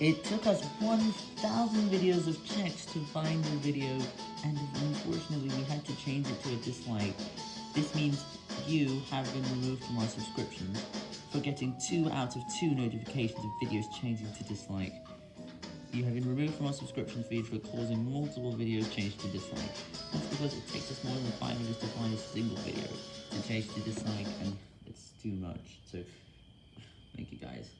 It took us 1,000 videos of checks to find the video, and unfortunately we had to change it to a dislike. This means you have been removed from our subscriptions for getting 2 out of 2 notifications of videos changing to dislike. You have been removed from our subscription feed for causing multiple videos change to dislike. That's because it takes us more than 5 minutes to find a single video to change to dislike, and it's too much, so thank you guys.